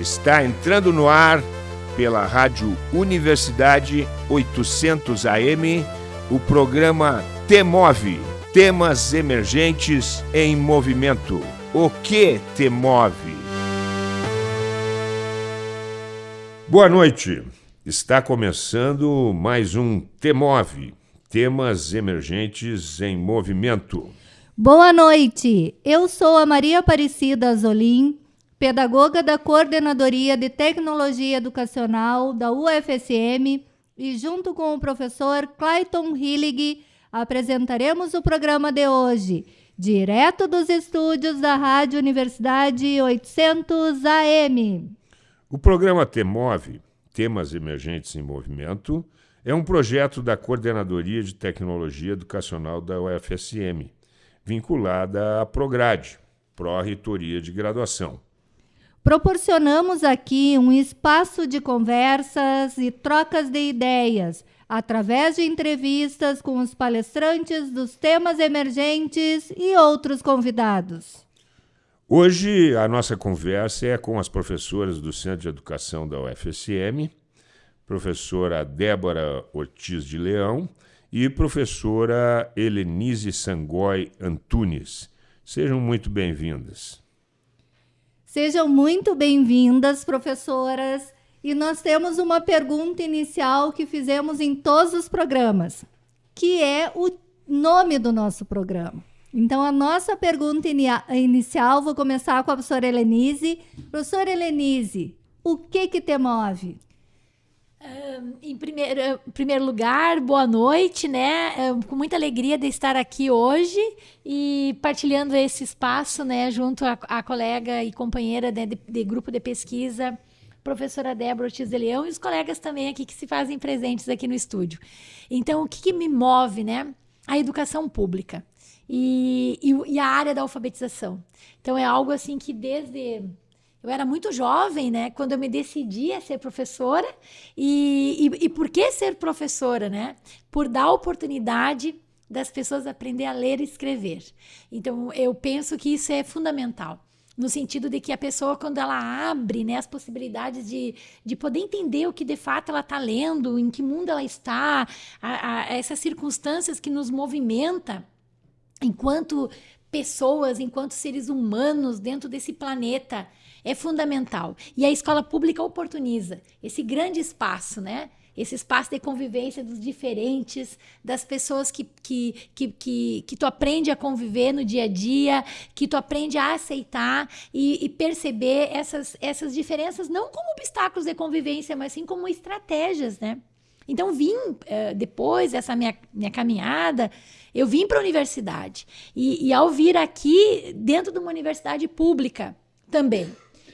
Está entrando no ar pela Rádio Universidade 800 AM o programa Temove Temas Emergentes em Movimento. O que te move? Boa noite. Está começando mais um Temove Temas Emergentes em Movimento. Boa noite. Eu sou a Maria Aparecida Azolim pedagoga da Coordenadoria de Tecnologia Educacional da UFSM, e junto com o professor Clayton Hillig, apresentaremos o programa de hoje, direto dos estúdios da Rádio Universidade 800 AM. O programa TEMOVE, Temas Emergentes em Movimento, é um projeto da Coordenadoria de Tecnologia Educacional da UFSM, vinculada à Prograde, Pró-Reitoria de Graduação. Proporcionamos aqui um espaço de conversas e trocas de ideias, através de entrevistas com os palestrantes dos temas emergentes e outros convidados. Hoje a nossa conversa é com as professoras do Centro de Educação da UFSM, professora Débora Ortiz de Leão e professora Helenise Sangói Antunes. Sejam muito bem-vindas. Sejam muito bem-vindas, professoras. E nós temos uma pergunta inicial que fizemos em todos os programas, que é o nome do nosso programa. Então, a nossa pergunta inicial, vou começar com a professora Helenise. Professora Helenise, o que que te move? Em primeiro, primeiro lugar, boa noite, né? com muita alegria de estar aqui hoje e partilhando esse espaço, né, junto à, colega e companheira né, de, de, grupo de pesquisa, professora Débora Ortiz de Leão e os colegas também aqui que se fazem presentes aqui no estúdio. Então, o que, que me move, né? A educação pública e, e, e a área da alfabetização. Então, é algo assim que desde eu era muito jovem, né? Quando eu me decidi a ser professora. E, e, e por que ser professora, né? Por dar oportunidade das pessoas aprender a ler e escrever. Então, eu penso que isso é fundamental no sentido de que a pessoa, quando ela abre né, as possibilidades de, de poder entender o que de fato ela está lendo, em que mundo ela está, a, a essas circunstâncias que nos movimenta enquanto pessoas, enquanto seres humanos dentro desse planeta, é fundamental. E a escola pública oportuniza esse grande espaço, né? Esse espaço de convivência dos diferentes, das pessoas que, que, que, que, que tu aprende a conviver no dia a dia, que tu aprende a aceitar e, e perceber essas, essas diferenças não como obstáculos de convivência, mas sim como estratégias, né? Então, vim, uh, depois dessa minha, minha caminhada, eu vim para a universidade. E, e ao vir aqui, dentro de uma universidade pública também,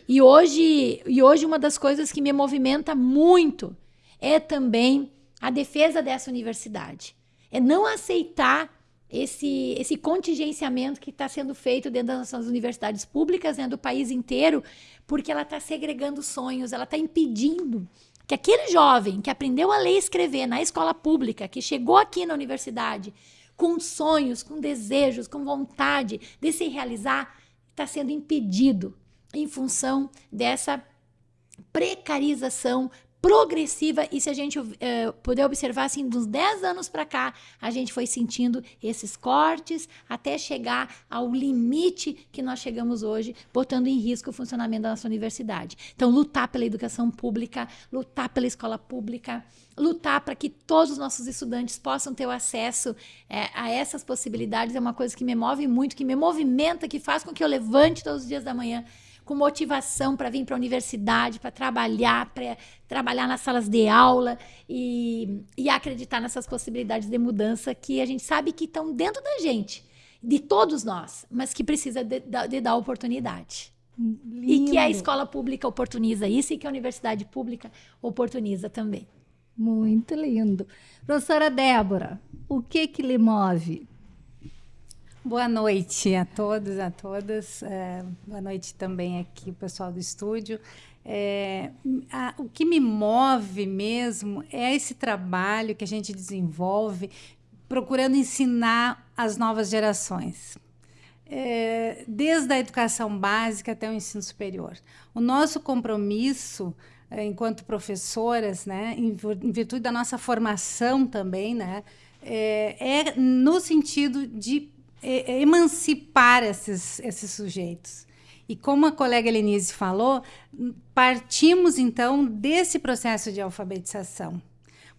e hoje, e hoje uma das coisas que me movimenta muito é também a defesa dessa universidade. É não aceitar esse, esse contingenciamento que está sendo feito dentro das nossas universidades públicas, né, do país inteiro, porque ela está segregando sonhos, ela está impedindo que aquele jovem que aprendeu a ler e escrever na escola pública, que chegou aqui na universidade com sonhos, com desejos, com vontade de se realizar, está sendo impedido em função dessa precarização progressiva e se a gente uh, puder observar assim dos 10 anos para cá, a gente foi sentindo esses cortes até chegar ao limite que nós chegamos hoje, botando em risco o funcionamento da nossa universidade. Então, lutar pela educação pública, lutar pela escola pública, lutar para que todos os nossos estudantes possam ter o acesso é, a essas possibilidades é uma coisa que me move muito, que me movimenta, que faz com que eu levante todos os dias da manhã com motivação para vir para a universidade, para trabalhar, para trabalhar nas salas de aula e, e acreditar nessas possibilidades de mudança que a gente sabe que estão dentro da gente, de todos nós, mas que precisa de, de dar oportunidade. Lindo. E que a escola pública oportuniza isso e que a universidade pública oportuniza também. Muito lindo. Professora Débora, o que que lhe move? Boa noite a todos, a todas. É, boa noite também aqui, pessoal do estúdio. É, a, o que me move mesmo é esse trabalho que a gente desenvolve procurando ensinar as novas gerações. é, desde a educação básica até o ensino superior. O nosso compromisso é, enquanto professoras, né, em, virtude da nossa formação também, né, é, é no sentido de emancipar esses, esses sujeitos. E como a colega Lenise falou, partimos então desse processo de alfabetização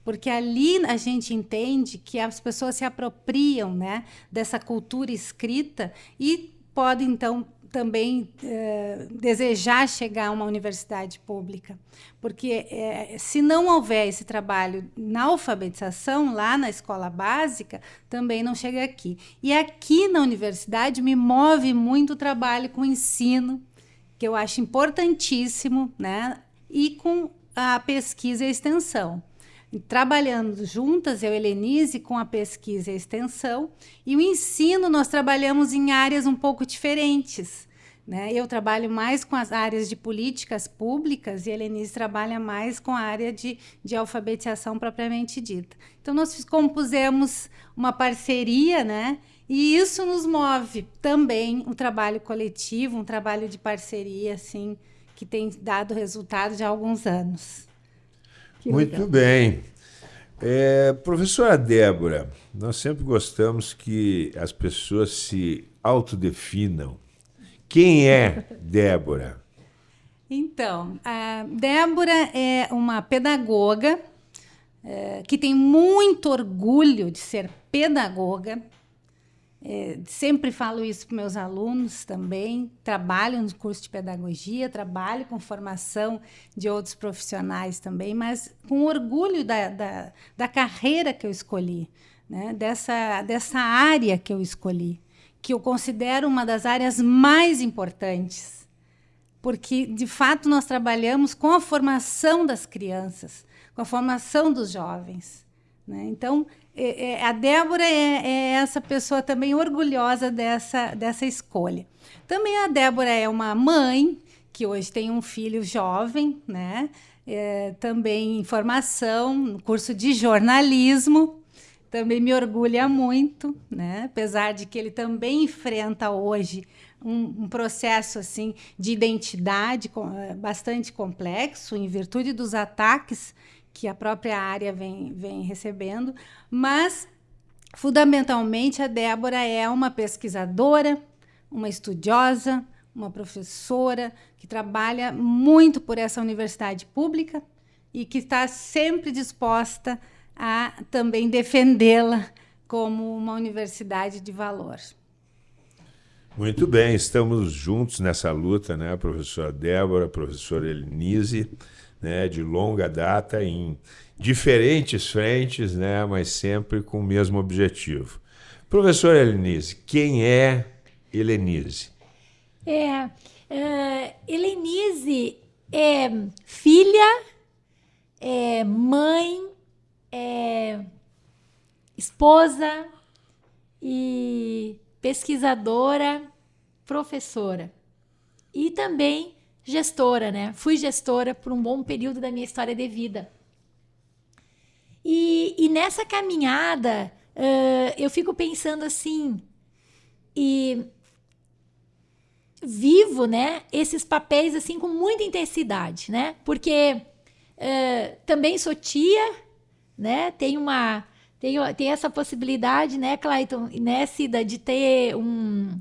porque ali a gente entende que as pessoas se apropriam né, dessa cultura escrita e podem, então, também eh, desejar chegar a uma universidade pública. Porque eh, se não houver esse trabalho na alfabetização, lá na escola básica, também não chega aqui. E aqui na universidade me move muito o trabalho com o ensino, que eu acho importantíssimo, né? e com a pesquisa e a extensão trabalhando juntas, eu e Helenise, com a pesquisa e a extensão, e o ensino nós trabalhamos em áreas um pouco diferentes. Né? Eu trabalho mais com as áreas de políticas públicas e a Helenise trabalha mais com a área de, de alfabetização propriamente dita. Então, nós compusemos uma parceria, né? e isso nos move também um trabalho coletivo, um trabalho de parceria, assim, que tem dado resultado de alguns anos. Que Muito legal. bem. É, professora Débora, nós sempre gostamos que as pessoas se autodefinam. Quem é Débora? Então, a Débora é uma pedagoga é, que tem muito orgulho de ser pedagoga, é, sempre falo isso para meus alunos também. Trabalho no curso de pedagogia, trabalho com formação de outros profissionais também, mas com orgulho da, da, da carreira que eu escolhi, né? dessa, dessa área que eu escolhi, que eu considero uma das áreas mais importantes, porque de fato nós trabalhamos com a formação das crianças, com a formação dos jovens. Né? Então, é, é, a Débora é, é, essa pessoa também orgulhosa dessa, dessa escolha. Também a Débora é uma mãe que hoje tem um filho jovem, né? É, também em formação, no curso de jornalismo. Também me orgulha muito, né? apesar de que ele também enfrenta hoje um, um, processo assim de identidade bastante complexo, em virtude dos ataques que a própria área vem, vem recebendo, mas fundamentalmente a Débora é uma pesquisadora, uma estudiosa, uma professora que trabalha muito por essa universidade pública e que está sempre disposta a também defendê-la como uma universidade de valor. Muito bem, estamos juntos nessa luta, né, professora Débora, professora Elinise né, de longa data em diferentes frentes, né, mas sempre com o mesmo objetivo. Professor Helenise, quem é Helenise? É, uh, Helenise é filha, é mãe, é esposa e pesquisadora, professora. E também gestora, né? Fui gestora por um bom período da minha história de vida. E, e nessa caminhada, uh, eu fico pensando assim, e vivo, né, esses papéis assim com muita intensidade, né? Porque uh, também sou tia, né? Tenho uma tenho, tem essa possibilidade, né, Clayton, né, Cida, de ter um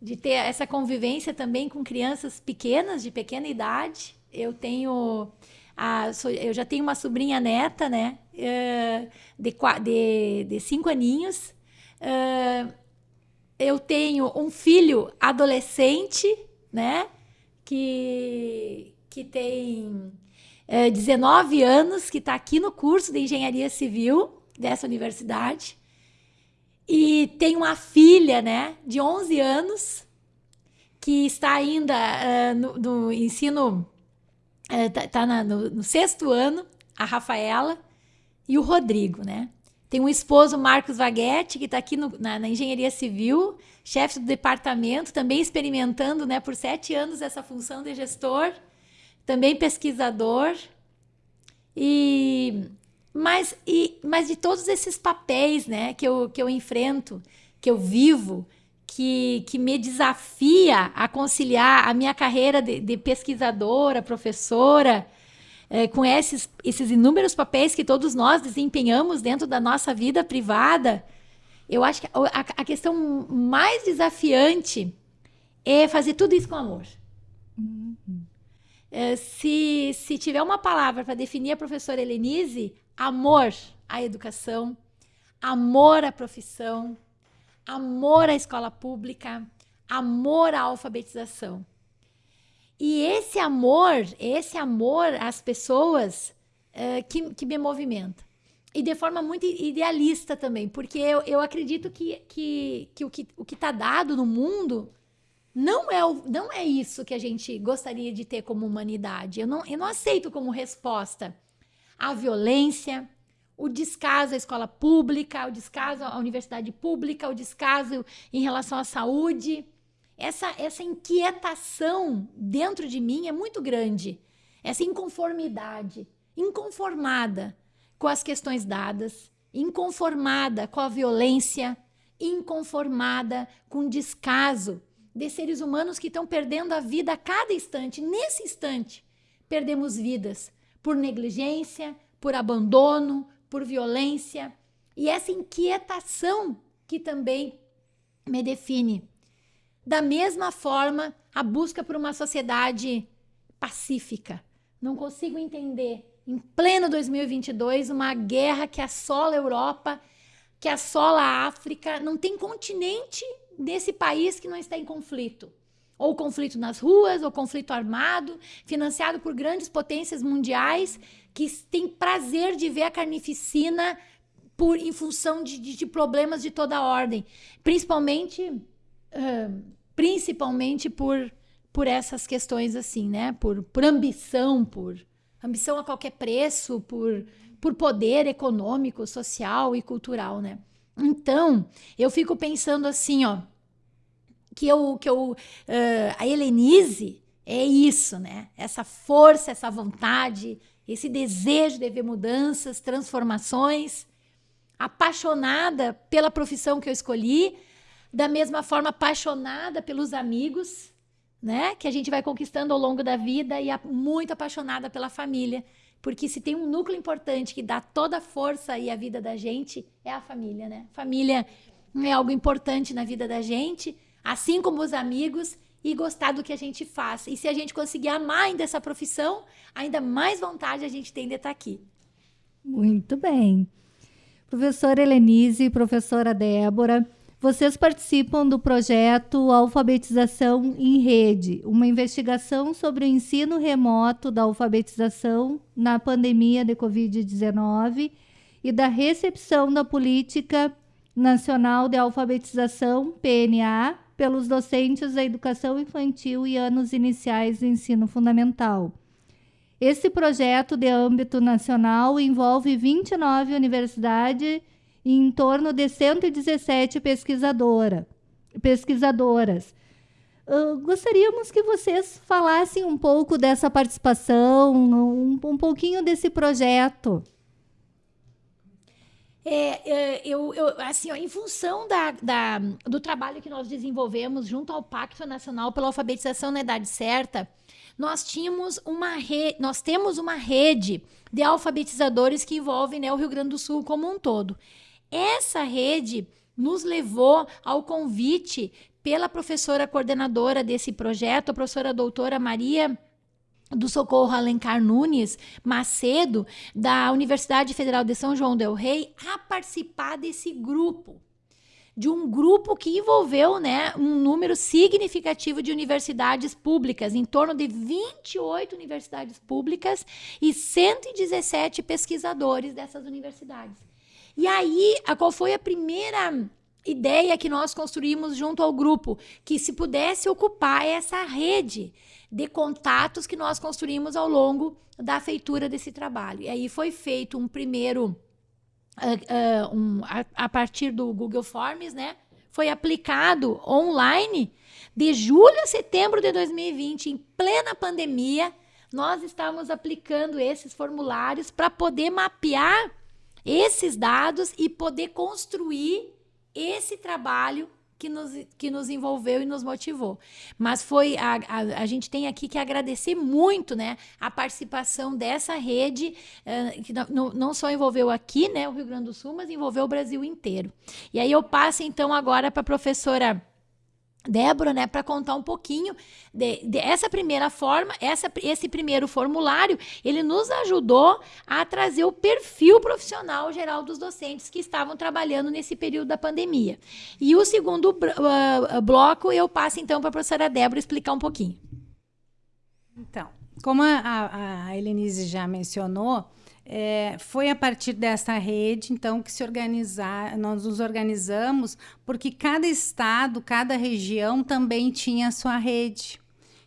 de ter essa convivência também com crianças pequenas, de pequena idade. Eu tenho. A, eu já tenho uma sobrinha neta, né? Uh, de, de, de cinco aninhos. Uh, eu tenho um filho adolescente, né? Que, que tem uh, eh, 19 anos, que está aqui no curso de engenharia civil dessa universidade. E tem uma filha, né, de 11 anos, que está ainda uh, no, no, ensino, está uh, tá no, no, sexto ano, a Rafaela, e o Rodrigo, né? Tem um esposo, Marcos Vaguetti, que está aqui no, na, na, engenharia civil, chefe do departamento, também experimentando né, por sete anos essa função de gestor, também pesquisador. E mas, e, mas de todos esses papéis né, que, eu, que eu enfrento, que eu vivo, que, que me desafia a conciliar a minha carreira de, de pesquisadora, professora, é, com esses, esses inúmeros papéis que todos nós desempenhamos dentro da nossa vida privada, eu acho que a, a questão mais desafiante é fazer tudo isso com amor. Uhum. É, se, se tiver uma palavra para definir a professora Helenise, amor à educação, amor à profissão, amor à escola pública, amor à alfabetização. E esse amor, esse amor às pessoas uh, que, que me movimenta. E de forma muito idealista também, porque eu, eu acredito que, que, que o que o está dado no mundo não é, o, não é isso que a gente gostaria de ter como humanidade. Eu não, eu não aceito como resposta a violência, o descaso à escola pública, o descaso à universidade pública, o descaso em relação à saúde essa, essa inquietação dentro de mim é muito grande. Essa inconformidade, inconformada com as questões dadas, inconformada com a violência, inconformada com o descaso de seres humanos que estão perdendo a vida a cada instante. Nesse instante, perdemos vidas por negligência, por abandono, por violência. E essa inquietação que também me define da mesma forma, a busca por uma sociedade pacífica. Não consigo entender, em pleno 2022, uma guerra que assola a Europa, que assola a África. Não tem continente desse país que não está em conflito. Ou conflito nas ruas, ou conflito armado, financiado por grandes potências mundiais que têm prazer de ver a carnificina por, em função de, de, de problemas de toda ordem. Principalmente. Uh, principalmente por por essas questões assim, né? Por, por ambição, por ambição a qualquer preço, por, por poder econômico, social e cultural, né? Então, eu fico pensando assim, ó, que eu, que eu, uh, a Helenise é isso, né? Essa força, essa vontade, esse desejo de ver mudanças, transformações, apaixonada pela profissão que eu escolhi, da mesma forma apaixonada pelos amigos, né? Que a gente vai conquistando ao longo da vida e muito apaixonada pela família. Porque se tem um núcleo importante que dá toda a força e a vida da gente, é a família, né? Família é algo importante na vida da gente, assim como os amigos, e gostar do que a gente faz. E se a gente conseguir amar ainda essa profissão, ainda mais vontade a gente tem de estar aqui. Muito bem. Professora Helenise, professora Débora, vocês participam do projeto Alfabetização em Rede, uma investigação sobre o ensino remoto da alfabetização na pandemia de Covid-19 e da recepção da Política Nacional de Alfabetização, PNA, pelos docentes da educação infantil e anos iniciais do ensino fundamental. Esse projeto de âmbito nacional envolve 29 universidades em torno de 117 pesquisadora, pesquisadoras. Uh, gostaríamos que vocês falassem um pouco dessa participação, um, um pouquinho desse projeto. É, é, eu, eu, assim, ó, em função da, da, do trabalho que nós desenvolvemos junto ao Pacto Nacional pela Alfabetização na Idade Certa, nós tínhamos uma nós temos uma rede de alfabetizadores que envolve né, o Rio Grande do Sul como um todo. Essa rede nos levou ao convite pela professora coordenadora desse projeto, a professora doutora Maria do Socorro Alencar Nunes Macedo, da Universidade Federal de São João del Rei, a participar desse grupo. De um grupo que envolveu né, um número significativo de universidades públicas, em torno de 28 universidades públicas e 117 pesquisadores dessas universidades. E aí, qual foi a primeira ideia que nós construímos junto ao grupo? Que se pudesse ocupar essa rede de contatos que nós construímos ao longo da feitura desse trabalho. E aí foi feito um primeiro, uh, uh, um, a, a partir do Google Forms, né? Foi aplicado online de julho a setembro de 2020, em plena pandemia. Nós estávamos aplicando esses formulários para poder mapear esses dados e poder construir esse trabalho que nos, que nos envolveu e nos motivou. Mas foi a, a, a gente tem aqui que agradecer muito né, a participação dessa rede, uh, que não, não só envolveu aqui né, o Rio Grande do Sul, mas envolveu o Brasil inteiro. E aí eu passo então agora para a professora. Débora, né, para contar um pouquinho de, de, primeira forma, essa, esse primeiro formulário, ele nos ajudou a trazer o perfil profissional geral dos docentes que estavam trabalhando nesse período da pandemia. E o segundo uh, bloco, eu passo então para a professora Débora explicar um pouquinho. Então, como a, a Helenise já mencionou, é, foi a partir dessa rede, então, que se organizar, nós nos organizamos, porque cada estado, cada região também tinha a sua rede.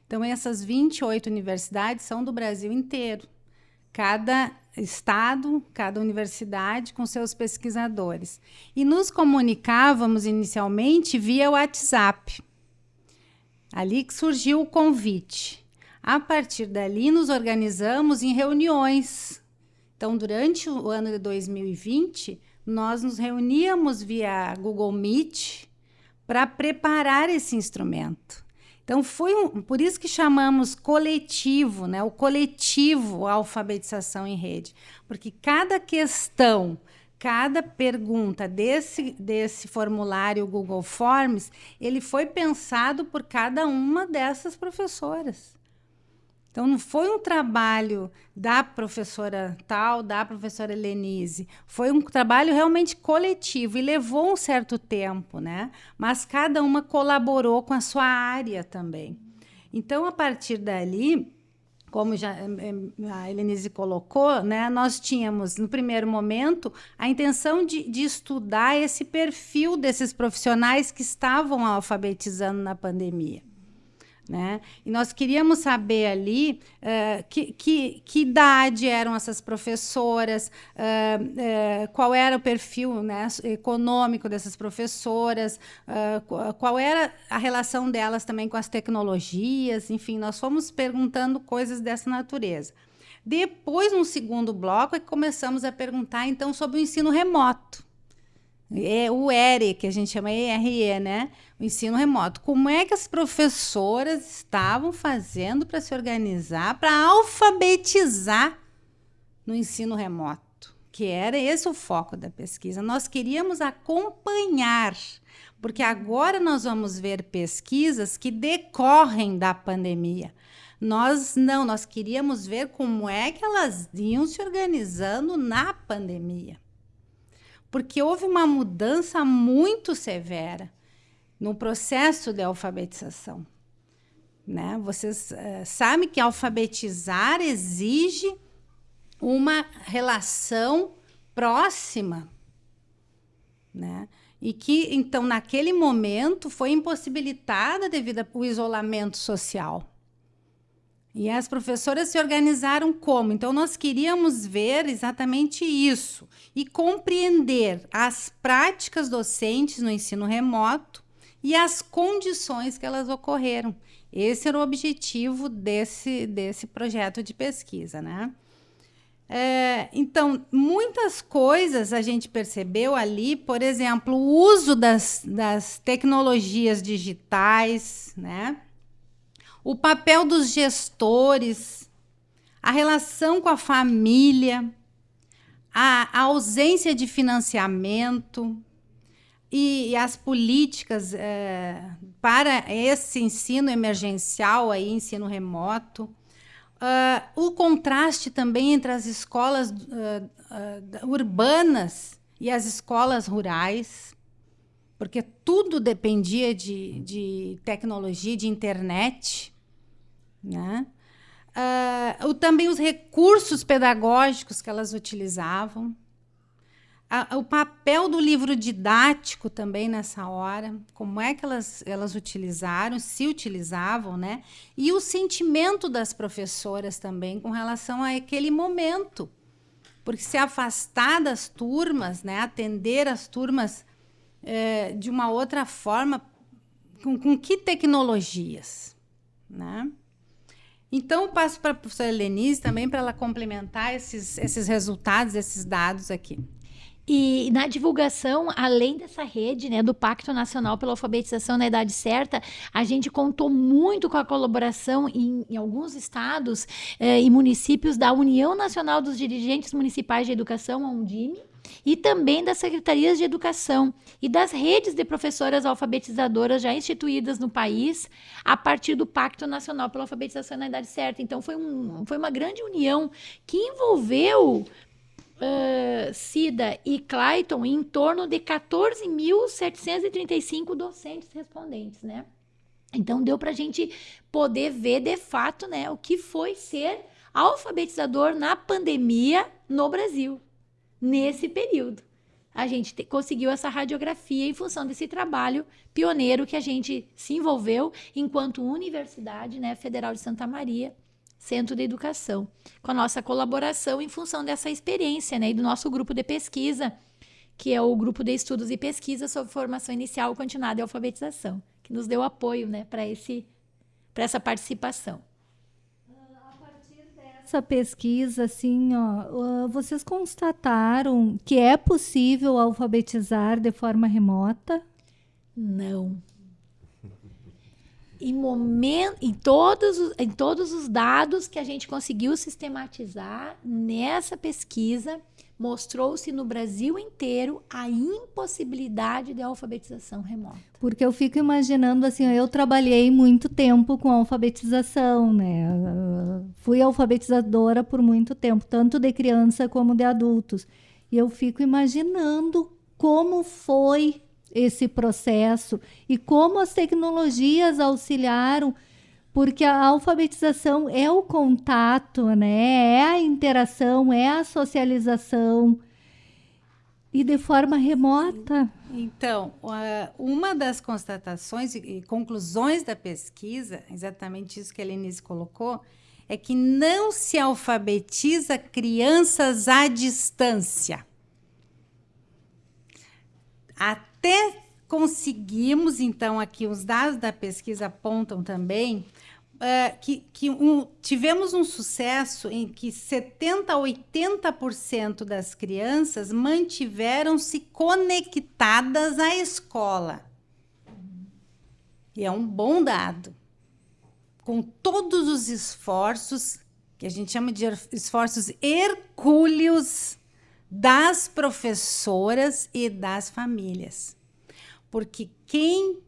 Então, essas 28 universidades são do Brasil inteiro. Cada estado, cada universidade com seus pesquisadores. E nos comunicávamos inicialmente via WhatsApp. Ali que surgiu o convite. A partir dali, nos organizamos em reuniões então, durante o ano de 2020, nós nos reuníamos via Google Meet para preparar esse instrumento. Então, foi um, por isso que chamamos coletivo, né? o coletivo alfabetização em rede, porque cada questão, cada pergunta desse, desse formulário Google Forms, ele foi pensado por cada uma dessas professoras. Então, não foi um trabalho da professora tal, da professora Helenise. Foi um trabalho realmente coletivo e levou um certo tempo, né? Mas cada uma colaborou com a sua área também. Então, a partir dali, como já eh, eh, a Helenise colocou, né, nós tínhamos, no primeiro momento, a intenção de, de estudar esse perfil desses profissionais que estavam alfabetizando na pandemia. Né? E nós queríamos saber ali uh, que, que, que, idade eram essas professoras, uh, uh, qual era o perfil né, econômico dessas professoras, qual era a relação delas também com as tecnologias, enfim, nós fomos perguntando coisas dessa natureza. Depois, no segundo bloco, é que começamos a perguntar então sobre o ensino remoto. É o ERE, que a gente chama ERE, né? O ensino remoto. Como é que as professoras estavam fazendo para se organizar, para alfabetizar no ensino remoto? Que era esse o foco da pesquisa. Nós queríamos acompanhar, porque agora nós vamos ver pesquisas que decorrem da pandemia. Nós não, nós queríamos ver como é que elas iam se organizando na pandemia porque houve uma mudança muito severa no processo de alfabetização. Né? Vocês uh, sabem que alfabetizar exige uma relação próxima, né? E que, então, naquele momento, foi impossibilitada devido ao isolamento social. E as professoras se organizaram como? Então, nós queríamos ver exatamente isso e compreender as práticas docentes no ensino remoto e as condições que elas ocorreram. Esse era o objetivo desse, desse projeto de pesquisa, né? É, então, muitas coisas a gente percebeu ali, por exemplo, o uso das, das tecnologias digitais, né? o papel dos gestores, a relação com a família, a, a ausência de financiamento e, e as políticas é, para esse ensino emergencial, aí, ensino remoto. Uh, o contraste também entre as escolas uh, uh, urbanas e as escolas rurais, porque tudo dependia de, de tecnologia, de internet. Né? Uh, também os recursos pedagógicos que elas utilizavam. A, o papel do livro didático também nessa hora, como é que elas, elas utilizaram, se utilizavam, né? E o sentimento das professoras também com relação a aquele momento. Porque se afastar das turmas, né, atender as turmas é, de uma outra forma, com, com que tecnologias? Né? Então, eu passo para a professora Lenise também para ela complementar esses, esses resultados, esses dados aqui. E na divulgação, além dessa rede, né, do Pacto Nacional pela Alfabetização na Idade Certa, a gente contou muito com a colaboração em, em alguns estados eh, e municípios da União Nacional dos Dirigentes Municipais de Educação, a Undime, e também das secretarias de educação e das redes de professoras alfabetizadoras já instituídas no país a partir do Pacto Nacional pela Alfabetização na Idade Certa. Então, foi, um, foi uma grande união que envolveu uh, Cida e Clayton em torno de 14.735 docentes respondentes, né? Então deu para a gente poder ver de fato, né, o que foi ser alfabetizador na pandemia no Brasil nesse período. A gente te, conseguiu essa radiografia em função desse trabalho pioneiro que a gente se envolveu enquanto Universidade né, Federal de Santa Maria Centro de Educação, com a nossa colaboração em função dessa experiência, né, e do nosso grupo de pesquisa, que é o grupo de estudos e pesquisa sobre formação inicial, continuada e alfabetização, que nos deu apoio, né, para esse para essa participação. A partir dessa pesquisa, assim, ó, vocês constataram que é possível alfabetizar de forma remota? Não em, momento, em, todos os, em todos os dados que a gente conseguiu sistematizar nessa pesquisa, mostrou-se no Brasil inteiro a impossibilidade de alfabetização remota. Porque eu fico imaginando assim, eu trabalhei muito tempo com alfabetização, né? Fui alfabetizadora por muito tempo, tanto de criança como de adultos. E eu fico imaginando como foi esse processo e como as tecnologias auxiliaram, porque a alfabetização é o contato, né? É a interação, é a socialização e de forma remota. Então, uma das constatações e conclusões da pesquisa, exatamente isso que a Lenise colocou, é que não se alfabetiza crianças à distância. Até conseguimos, então, aqui os dados da pesquisa apontam também uh, que, que um, tivemos um sucesso em que 70% a 80% das crianças mantiveram-se conectadas à escola. E é um bom dado. Com todos os esforços, que a gente chama de esforços hercúleos das professoras e das famílias. Porque quem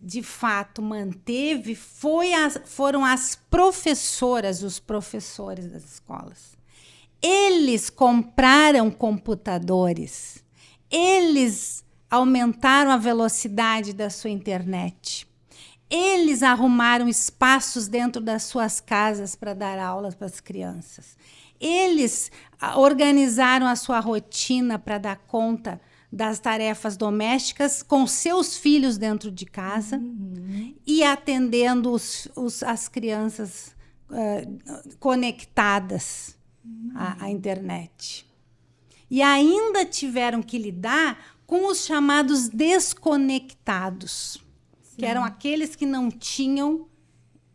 de fato manteve foi as, foram as professoras, os professores das escolas. Eles compraram computadores, eles aumentaram a velocidade da sua internet. Eles arrumaram espaços dentro das suas casas para dar aulas para as crianças. Eles organizaram a sua rotina para dar conta das tarefas domésticas com seus filhos dentro de casa uhum. e atendendo os, os, as crianças uh, conectadas uhum. à, à internet. E ainda tiveram que lidar com os chamados desconectados, Sim. que eram aqueles que não tinham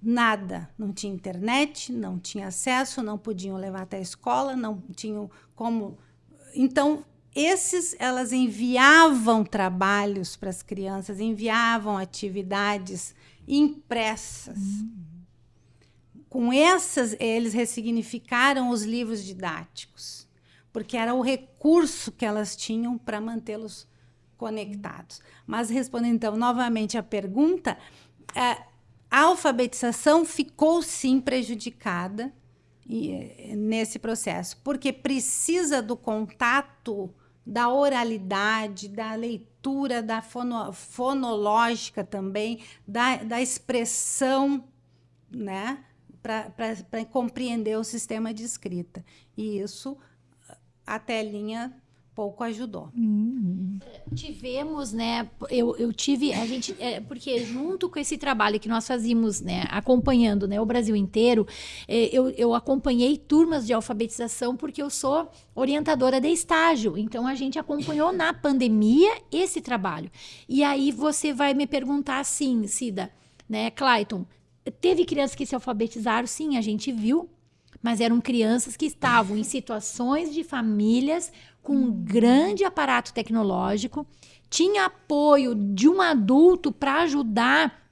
nada. Não tinha internet, não tinha acesso, não podiam levar até a escola, não tinham como. Então, esses elas enviavam trabalhos para as crianças, enviavam atividades impressas. Uhum. Com essas, eles ressignificaram os livros didáticos, porque era o recurso que elas tinham para mantê-los conectados. Mas respondendo então novamente à pergunta, é, a alfabetização ficou sim prejudicada eh, nesse processo, porque precisa do contato, da oralidade, da leitura, da fono, fonológica também, da, da expressão, né? para compreender o sistema de escrita. E isso a telinha pouco ajudou. Uhum. Tivemos, né? Eu, eu tive, a gente, é, porque junto com esse trabalho que nós fazíamos, né, acompanhando, né, o Brasil inteiro, é, eu, eu acompanhei turmas de alfabetização porque eu sou orientadora de estágio. Então a gente acompanhou na pandemia esse trabalho. E aí você vai me perguntar assim, Cida, né, Clayton, teve crianças que se alfabetizaram? Sim, a gente viu mas eram crianças que estavam em situações de famílias com um grande aparato tecnológico, tinha apoio de um adulto para ajudar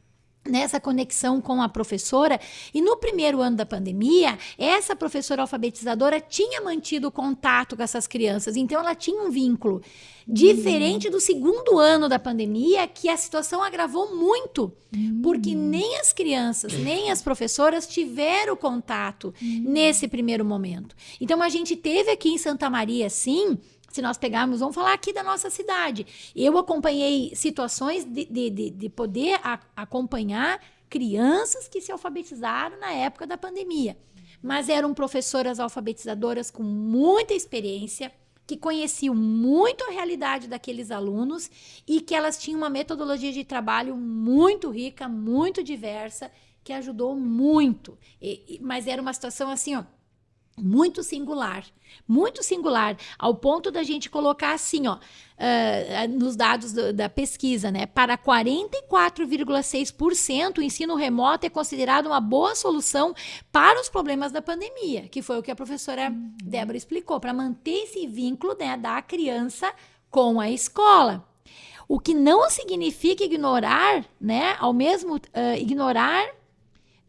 nessa conexão com a professora. E no primeiro ano da pandemia, essa professora alfabetizadora tinha mantido contato com essas crianças, então ela tinha um vínculo. Diferente do segundo ano da pandemia, que a situação agravou muito, porque nem as crianças, nem as professoras tiveram contato nesse primeiro momento. Então a gente teve aqui em Santa Maria, sim, se nós pegarmos, vamos falar aqui da nossa cidade. Eu acompanhei situações de, de, de, de poder a, acompanhar crianças que se alfabetizaram na época da pandemia. Mas eram professoras alfabetizadoras com muita experiência, que conheciam muito a realidade daqueles alunos e que elas tinham uma metodologia de trabalho muito rica, muito diversa, que ajudou muito. E, mas era uma situação assim, ó, muito singular, muito singular, ao ponto da gente colocar assim, ó, uh, nos dados do, da pesquisa, né? Para 44,6% o ensino remoto é considerado uma boa solução para os problemas da pandemia, que foi o que a professora uhum. Débora explicou, para manter esse vínculo né, da criança com a escola. O que não significa ignorar, né? Ao mesmo uh, ignorar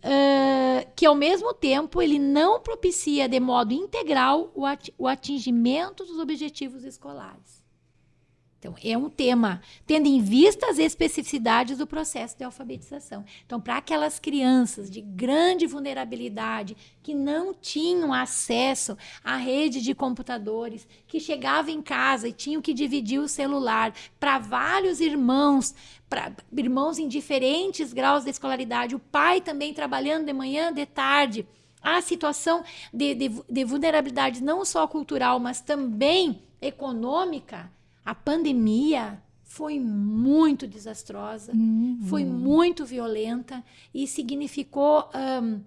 uh, que ao mesmo tempo ele não propicia de modo integral o atingimento dos objetivos escolares. Então, é um tema, tendo em vista as especificidades do processo de alfabetização. Então, para aquelas crianças de grande vulnerabilidade, que não tinham acesso à rede de computadores, que chegavam em casa e tinham que dividir o celular para vários irmãos, para irmãos em diferentes graus de escolaridade, o pai também trabalhando de manhã, de tarde. A situação de, de, de vulnerabilidade não só cultural, mas também econômica a pandemia foi muito desastrosa, uhum. foi muito violenta e significou um,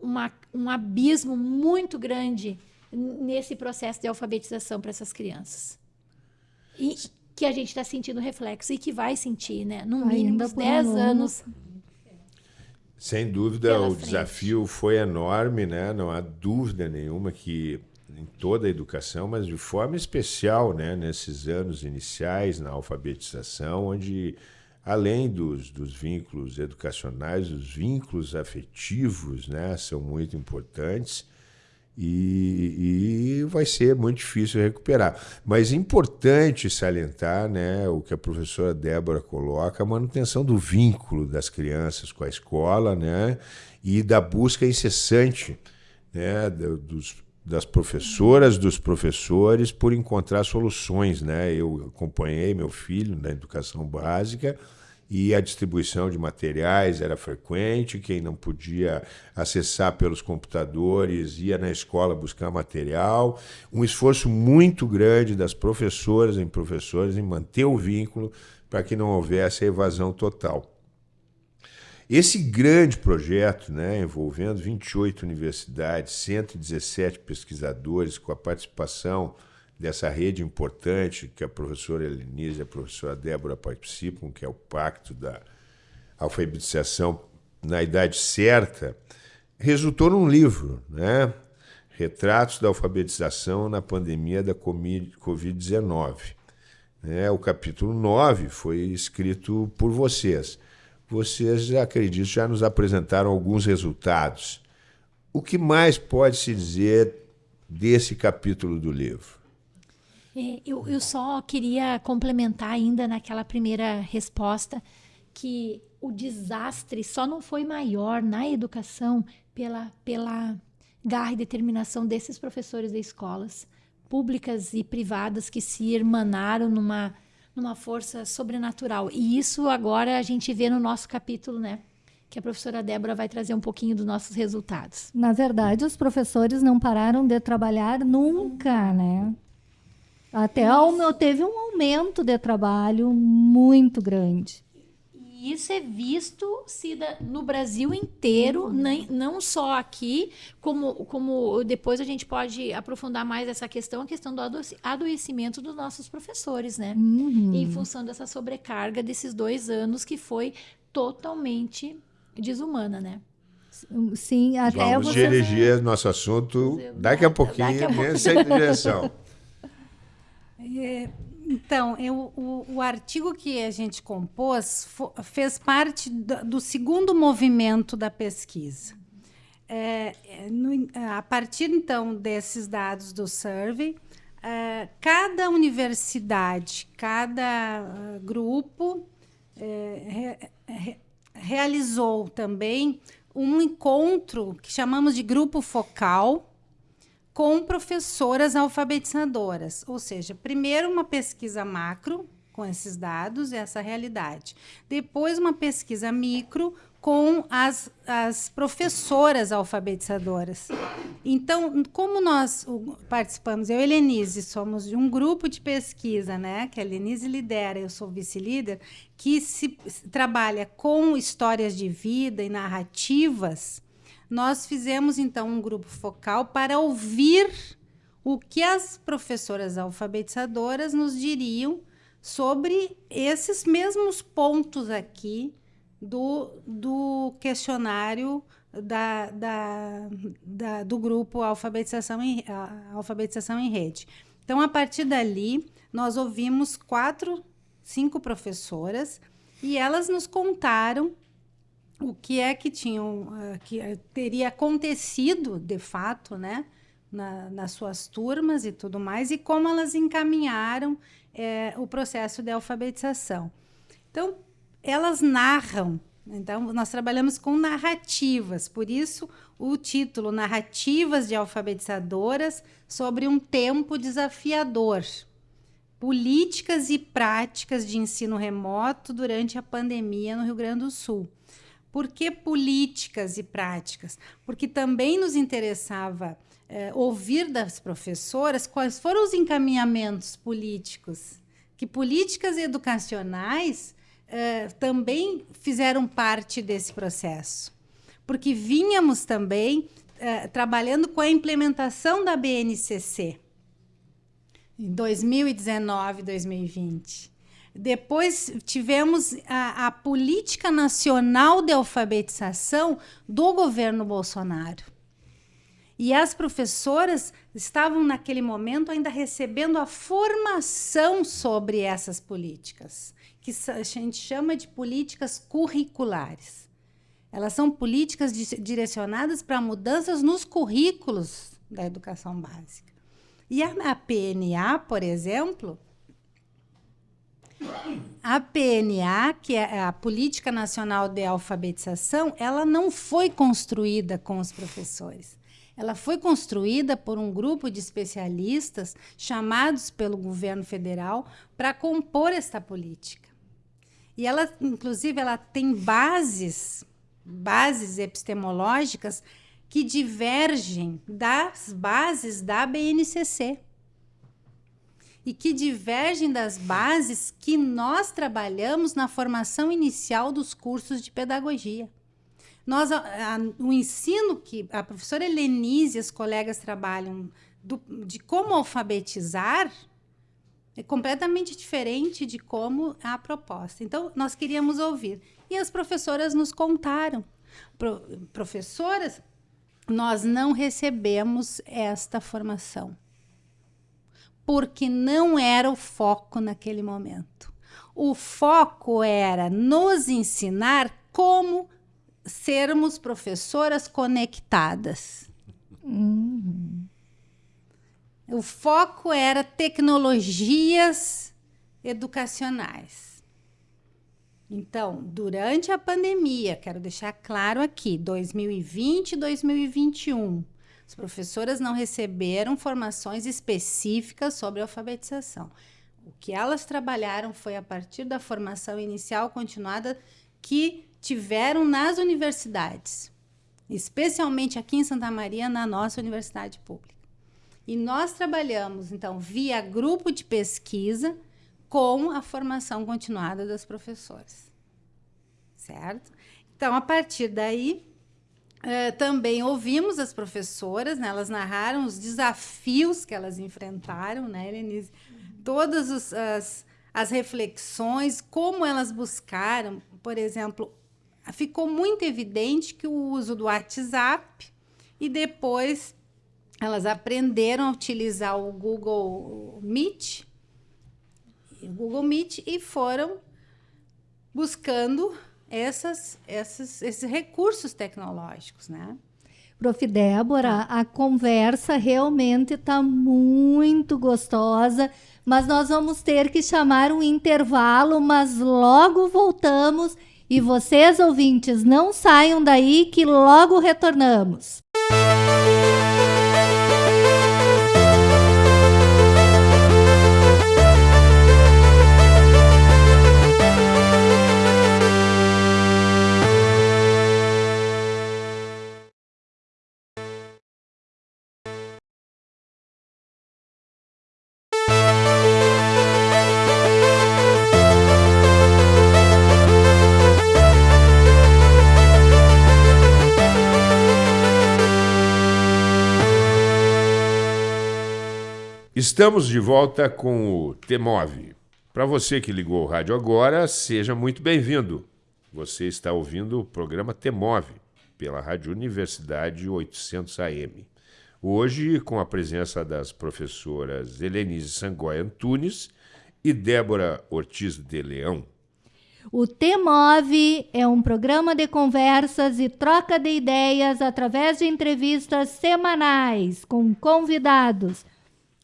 uma, um abismo muito grande nesse processo de alfabetização para essas crianças. E que a gente está sentindo reflexo e que vai sentir, né? No mínimo uns 10 anos. Sem dúvida, o frente. desafio foi enorme, né? Não há dúvida nenhuma que em toda a educação, mas de forma especial né, nesses anos iniciais na alfabetização, onde além dos, dos vínculos educacionais, os vínculos afetivos né, são muito importantes e, e, vai ser muito difícil recuperar. Mas é importante salientar né, o que a professora Débora coloca, a manutenção do vínculo das crianças com a escola né, e da busca incessante né, dos das professoras, dos professores, por encontrar soluções. Né? Eu acompanhei meu filho na educação básica e a distribuição de materiais era frequente. Quem não podia acessar pelos computadores ia na escola buscar material. Um esforço muito grande das professoras e professores em manter o vínculo para que não houvesse a evasão total. Esse grande projeto, né, envolvendo 28 universidades, 117 pesquisadores, com a participação dessa rede importante que a professora Elenise e a professora Débora participam, que é o Pacto da Alfabetização na Idade Certa, resultou num livro, né? Retratos da Alfabetização na Pandemia da Covid-19. É, o capítulo 9 foi escrito por vocês vocês, acredito, já nos apresentaram alguns resultados. O que mais pode se dizer desse capítulo do livro? É, eu, eu só queria complementar ainda naquela primeira resposta que o desastre só não foi maior na educação pela, pela garra e determinação desses professores de escolas públicas e privadas que se irmanaram numa numa força sobrenatural. E isso agora a gente vê no nosso capítulo, né? Que a professora Débora vai trazer um pouquinho dos nossos resultados. Na verdade, os professores não pararam de trabalhar nunca, né? Até meu, teve um aumento de trabalho muito grande isso é visto no Brasil inteiro, uhum. nem, não só aqui, como, como depois a gente pode aprofundar mais essa questão, a questão do adoecimento dos nossos professores, né? Uhum. Em função dessa sobrecarga desses dois anos que foi totalmente desumana, né? Sim, até Vamos você... dirigir nosso assunto daqui a pouquinho Daqui a pouco. nessa direção. É, então, eu, o, o artigo que a gente compôs fez parte do, do segundo movimento da pesquisa. É, é, no- a partir, então, desses dados do survey, é, cada universidade, cada ah, grupo é, re- re- realizou também um encontro que chamamos de grupo focal, com professoras alfabetizadoras, ou seja, primeiro uma pesquisa macro com esses dados e essa realidade, depois uma pesquisa micro com as, as professoras alfabetizadoras. Então, como nós participamos, eu e Helenise somos de um grupo de pesquisa, né, que a Helenise lidera, eu sou vice-líder, que se, se trabalha com histórias de vida e narrativas, nós fizemos então um grupo focal para ouvir o que as professoras alfabetizadoras nos diriam sobre esses mesmos pontos aqui do, do questionário da, da, da- do grupo alfabetização em, alfabetização em rede. Então, a partir dali, nós ouvimos quatro, cinco professoras e elas nos contaram o que é que tinham ah, que eh, teria acontecido de fato, né, na, nas suas turmas e tudo mais, e como elas encaminharam eh, o processo de alfabetização. Então, elas narram. Então, nós trabalhamos com narrativas, por isso o título Narrativas de Alfabetizadoras sobre um tempo desafiador. Políticas e práticas de ensino remoto durante a pandemia no Rio Grande do Sul. Por que políticas e práticas? Porque também nos interessava eh, ouvir das professoras quais foram os encaminhamentos políticos, que políticas educacionais eh, também fizeram parte desse processo. Porque vínhamos também eh, trabalhando com a implementação da BNCC em 2019, 2020. Depois tivemos a, a política nacional de alfabetização do governo Bolsonaro. E as professoras estavam, naquele momento, ainda recebendo a formação sobre essas políticas, que a gente chama de políticas curriculares. Elas são políticas di- direcionadas para mudanças nos currículos da educação básica. E a, a PNA, por exemplo, a PNA, que é a Política Nacional de Alfabetização, ela não foi construída com os professores. Ela foi construída por um grupo de especialistas chamados pelo governo federal para compor esta política. E ela, inclusive, ela tem bases, bases epistemológicas que divergem das bases da BNCC e que divergem das bases que nós trabalhamos na formação inicial dos cursos de pedagogia. Nós, a- a- o ensino que a professora Helenise e as colegas trabalham do- de como alfabetizar é completamente diferente de como a proposta. Então, nós queríamos ouvir. E as professoras nos contaram. Pro- professoras, nós não recebemos esta formação porque não era o foco naquele momento. O foco era nos ensinar como sermos professoras conectadas. O foco era tecnologias educacionais. Então, durante a pandemia, quero deixar claro aqui, 2020 e 2021, as professoras não receberam formações específicas sobre alfabetização. O que elas trabalharam foi a partir da formação inicial continuada que tiveram nas universidades, especialmente aqui em Santa Maria, na nossa universidade pública. E nós trabalhamos, então, via grupo de pesquisa com a formação continuada das professoras. Certo? Então, a partir daí, eh, também ouvimos as professoras, né? elas narraram os desafios que elas enfrentaram, né, Helenise? Todas os- as, as reflexões, como elas buscaram, por exemplo, ficou muito evidente que o uso do WhatsApp e depois elas aprenderam a utilizar o Google Meet, o Google Meet e foram buscando essas, essas, esses recursos tecnológicos, né? Prof. Débora, a conversa realmente está muito gostosa, mas nós vamos ter que chamar um intervalo, mas logo voltamos e vocês, ouvintes, não saiam daí que logo retornamos. Estamos de volta com o Temove. Para você que ligou o rádio agora, seja muito bem-vindo. Você está ouvindo o programa Temove pela Rádio Universidade 800 AM. Hoje, com a presença das professoras Helenise Sangoy Antunes e Débora Ortiz de Leão. O Temove é um programa de conversas e troca de ideias através de entrevistas semanais com convidados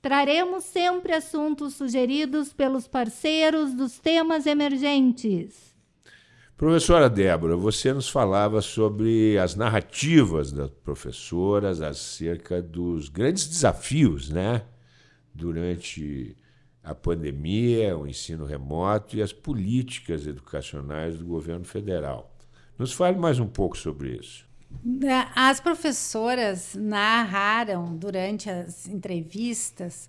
Traremos sempre assuntos sugeridos pelos parceiros dos temas emergentes. Professora Débora, você nos falava sobre as narrativas das professoras acerca dos grandes desafios, né? Durante a pandemia, o ensino remoto e as políticas educacionais do governo federal. Nos fale mais um pouco sobre isso. As professoras narraram durante as entrevistas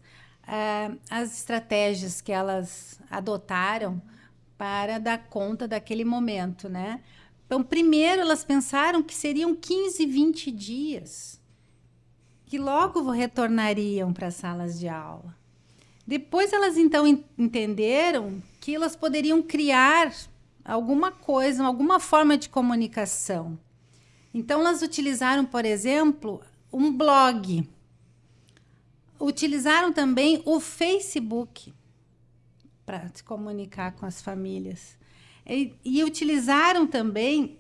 uh, as estratégias que elas adotaram para dar conta daquele momento, né? Então, primeiro elas pensaram que seriam 15, 20 dias, que logo retornariam para as salas de aula. Depois elas então entenderam que elas poderiam criar alguma coisa, alguma forma de comunicação então, elas utilizaram, por exemplo, um blog. Utilizaram também o Facebook para se comunicar com as famílias. E, e utilizaram também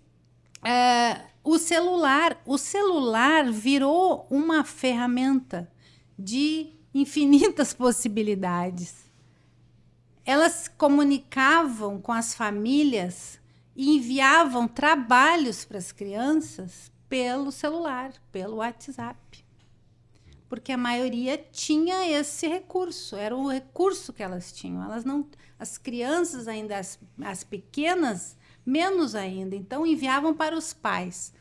é, o celular. O celular virou uma ferramenta de infinitas possibilidades. Elas comunicavam com as famílias e enviavam trabalhos para as crianças pelo celular, pelo WhatsApp. Porque a maioria tinha esse recurso, era o recurso que elas tinham. Elas não, as crianças ainda as, as pequenas, menos ainda, então enviavam para os pais.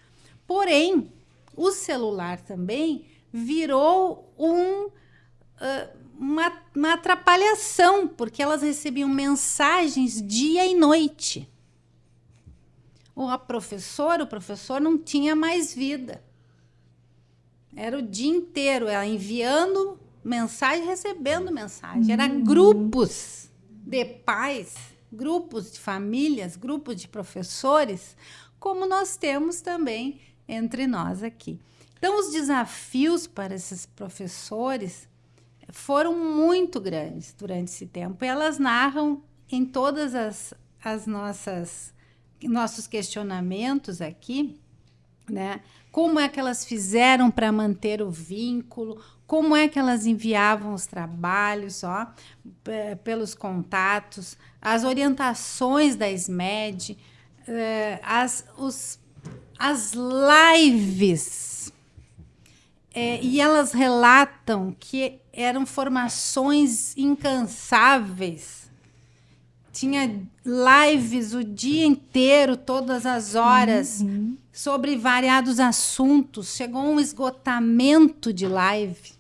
Porém, o celular também virou um uma, uma atrapalhação, porque elas recebiam mensagens dia e noite a professora, o professor não tinha mais vida. Era o dia inteiro, ela enviando mensagem, recebendo mensagem. Era uhum. grupos de pais, grupos de famílias, grupos de professores, como nós temos também entre nós aqui. Então, os desafios para esses professores foram muito grandes durante esse tempo. E elas narram em todas as, as nossas nossos questionamentos aqui, né? Como é que elas fizeram para manter o vínculo? Como é que elas enviavam os trabalhos, ó, pelos contatos, as orientações da SMED, eh, as, os, as lives. É, e elas relatam que eram formações incansáveis tinha lives o dia inteiro, todas as horas, uhum. sobre variados assuntos. Chegou um esgotamento de live.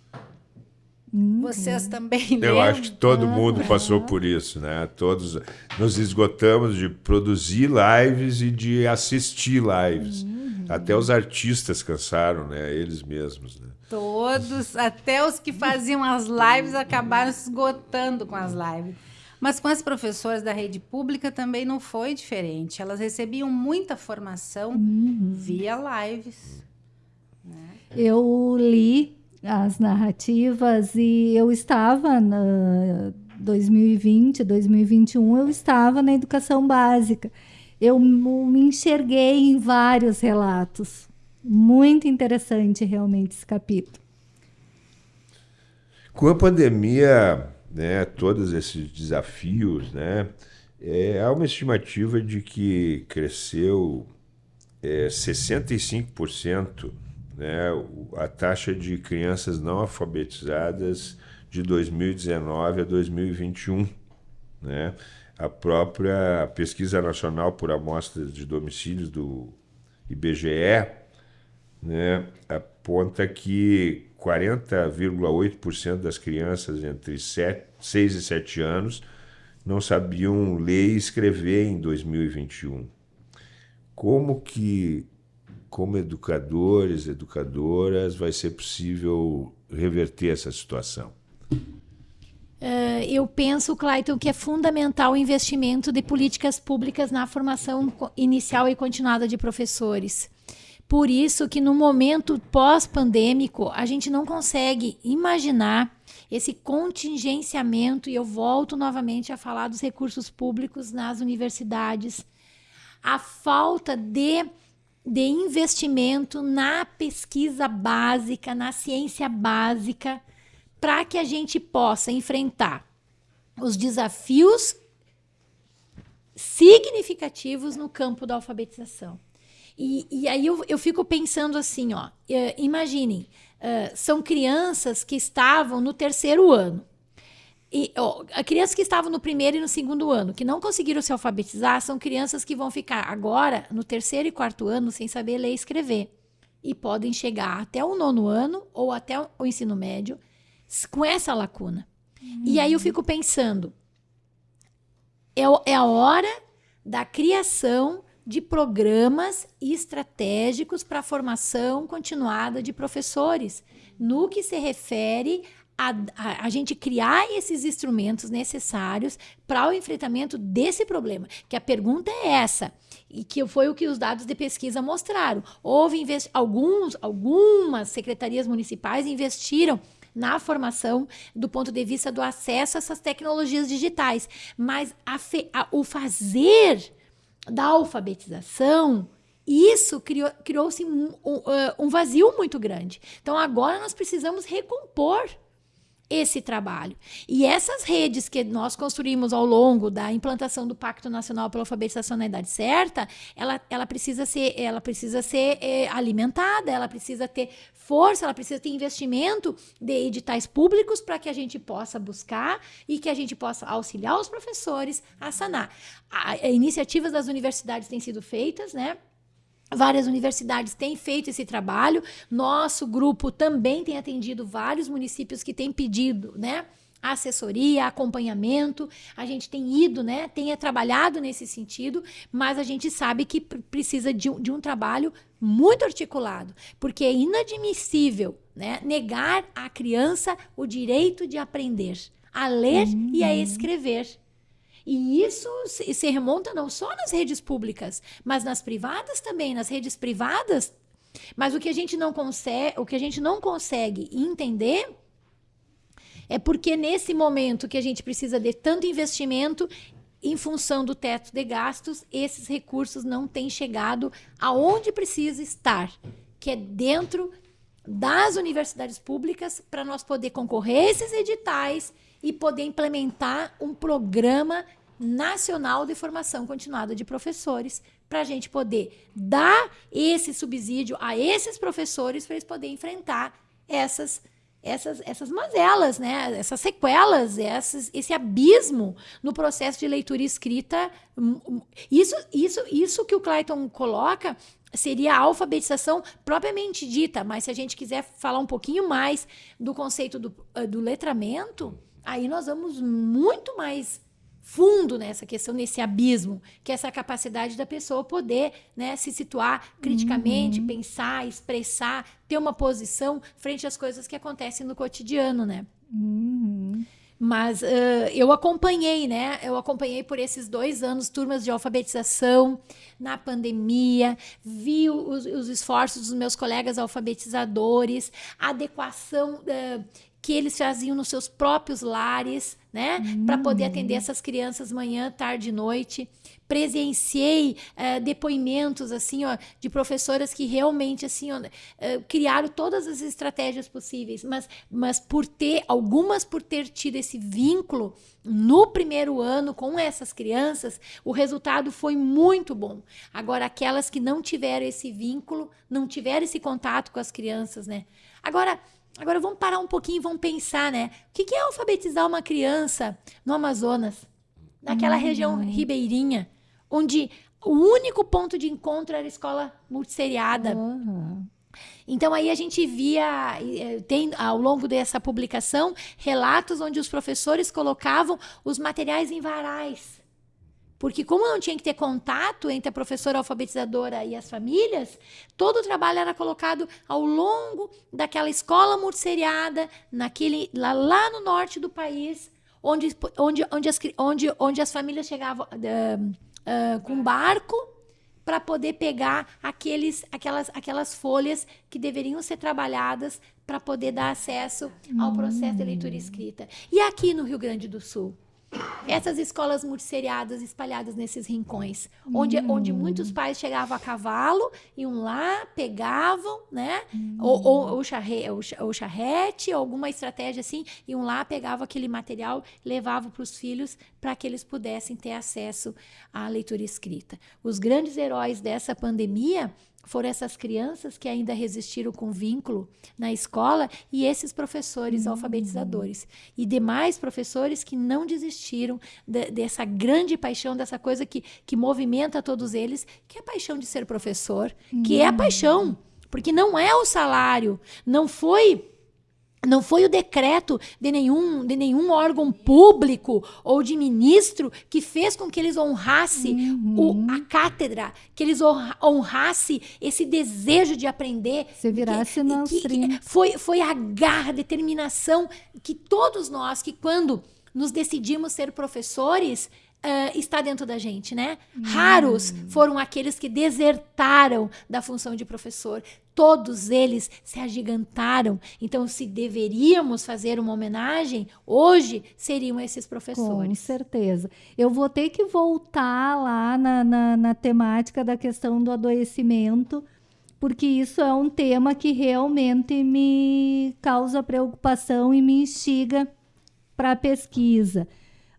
Uhum. Vocês também Eu lembram? acho que todo mundo passou por isso, né? Todos nos esgotamos de produzir lives e de assistir lives. Uhum. Até os artistas cansaram, né? Eles mesmos, né? Todos, até os que faziam as lives acabaram se esgotando com as lives. Mas com as professoras da rede pública também não foi diferente. Elas recebiam muita formação uhum. via lives. Né? Eu li as narrativas e eu estava na 2020, 2021, eu estava na educação básica. Eu me enxerguei em vários relatos. Muito interessante realmente esse capítulo. Com a pandemia, né, todos esses desafios, né, é, há uma estimativa de que cresceu é, 65% né, a taxa de crianças não alfabetizadas de 2019 a 2021. Né? A própria Pesquisa Nacional por Amostras de Domicílios do IBGE né, aponta que 40,8% das crianças entre 7, 6 e 7 anos não sabiam ler e escrever em 2021. Como que, como educadores, educadoras, vai ser possível reverter essa situação? Uh, eu penso, Clayton, que é fundamental o investimento de políticas públicas na formação inicial e continuada de professores. Por isso que no momento pós-pandêmico, a gente não consegue imaginar esse contingenciamento, e eu volto novamente a falar dos recursos públicos nas universidades, a falta de, de investimento na pesquisa básica, na ciência básica, para que a gente possa enfrentar os desafios significativos no campo da alfabetização. E, e aí eu, eu fico pensando assim, ó, imaginem, uh, são crianças que estavam no terceiro ano. E ó, crianças que estavam no primeiro e no segundo ano, que não conseguiram se alfabetizar, são crianças que vão ficar agora no terceiro e quarto ano sem saber ler e escrever. E podem chegar até o nono ano ou até o ensino médio com essa lacuna. Uhum. E aí eu fico pensando, é, é a hora da criação de programas estratégicos para a formação continuada de professores, no que se refere a, a, a, gente criar esses instrumentos necessários para o enfrentamento desse problema. Que a pergunta é essa, e que foi o que os dados de pesquisa mostraram. Houve alguns, algumas secretarias municipais investiram na formação do ponto de vista do acesso a essas tecnologias digitais. Mas a a, o fazer da alfabetização, isso criou-se criou um, um, um vazio muito grande. Então agora nós precisamos recompor esse trabalho. E essas redes que nós construímos ao longo da implantação do Pacto Nacional pela Alfabetização na Idade Certa, ela, ela precisa ser, ela precisa ser é, alimentada, ela precisa ter força, ela precisa ter investimento de editais públicos para que a gente possa buscar e que a gente possa auxiliar os professores a sanar. A, a iniciativas das universidades têm sido feitas, né? Várias universidades têm feito esse trabalho. Nosso grupo também tem atendido vários municípios que têm pedido, né? Assessoria, acompanhamento. A gente tem ido, né? Tem trabalhado nesse sentido, mas a gente sabe que precisa de um, de um trabalho muito articulado, porque é inadmissível, né? Negar à criança o direito de aprender a ler uhum. e a uhum. escrever. E isso se remonta não só nas redes públicas, mas nas privadas também, nas redes privadas. Mas o que a gente não consegue, o que a gente não consegue entender é porque nesse momento que a gente precisa de tanto investimento em função do teto de gastos, esses recursos não têm chegado aonde precisa estar, que é dentro das universidades públicas para nós poder concorrer a esses editais e poder implementar um programa nacional de formação continuada de professores, para a gente poder dar esse subsídio a esses professores para eles poderem enfrentar essas essas, essas mazelas, né? essas sequelas, essas, esse abismo no processo de leitura e escrita. Hum, hum, isso, isso, isso que o Clayton coloca seria a alfabetização propriamente dita, mas se a gente quiser falar um pouquinho mais do conceito do, eh, do letramento, aí nós vamos muito mais fundo nessa questão, nesse abismo, que é essa capacidade da pessoa poder né, se situar criticamente, uhum. pensar, expressar, ter uma posição frente às coisas que acontecem no cotidiano, né? Uhum. Mas uh, eu acompanhei, né? Eu acompanhei por esses dois anos turmas de alfabetização na pandemia, vi os, os esforços dos meus colegas alfabetizadores, adequação uh, que eles faziam nos seus próprios lares, né? Hum. Para poder atender essas crianças manhã, tarde e noite presenciei uh, depoimentos assim ó, de professoras que realmente assim ó, uh, criaram todas as estratégias possíveis, mas, mas por ter algumas por ter tido esse vínculo no primeiro ano com essas crianças, o resultado foi muito bom. Agora aquelas que não tiveram esse vínculo, não tiveram esse contato com as crianças, né? Agora Agora vamos parar um pouquinho e vamos pensar, né? O que é alfabetizar uma criança no Amazonas, naquela hum. região ribeirinha? onde o único ponto de encontro era a escola multisseriada. Uhum. Então aí a gente via, eh, tem ao longo dessa publicação, relatos onde os professores colocavam os materiais em varais. Porque como não tinha que ter contato entre a professora alfabetizadora e as famílias, todo o trabalho era colocado ao longo daquela escola multisseriada, naquele, lá, lá no norte do país, onde, onde, onde, as, onde, onde as famílias chegavam... Uh, uh, com barco para poder pegar aqueles, aquelas, aquelas folhas que deveriam ser trabalhadas para poder dar acesso ao processo de leitura escrita. E aqui no Rio Grande do Sul? Essas escolas multisseriadas espalhadas nesses rincões, onde, hum. onde muitos pais chegavam a cavalo, iam lá, pegavam, né? Hum. Ou, ou, ou, charre, ou, ou charrete, alguma estratégia assim, iam lá, pegavam aquele material, levavam para os filhos para que eles pudessem ter acesso à leitura escrita. Os grandes heróis dessa pandemia foram essas crianças que ainda resistiram com vínculo na escola e esses professores uhum. alfabetizadores. E demais professores que não desistiram de, dessa grande paixão, dessa coisa que, que movimenta todos eles, que é a paixão de ser professor, uhum. que é a paixão. Porque não é o salário, não foi não foi o decreto de nenhum, de nenhum órgão público ou de ministro que fez com que eles honrassem uhum. o, a cátedra, que eles honrassem esse desejo de aprender. Se virasse que, que, que foi, foi a garra, a determinação que todos nós, que quando nos decidimos ser professores, Uh, está dentro da gente, né? Hum. Raros foram aqueles que desertaram da função de professor. Todos eles se agigantaram. Então, se deveríamos fazer uma homenagem, hoje seriam esses professores. Com certeza. Eu vou ter que voltar lá na, na, na temática da questão do adoecimento, porque isso é um tema que realmente me causa preocupação e me instiga para a pesquisa.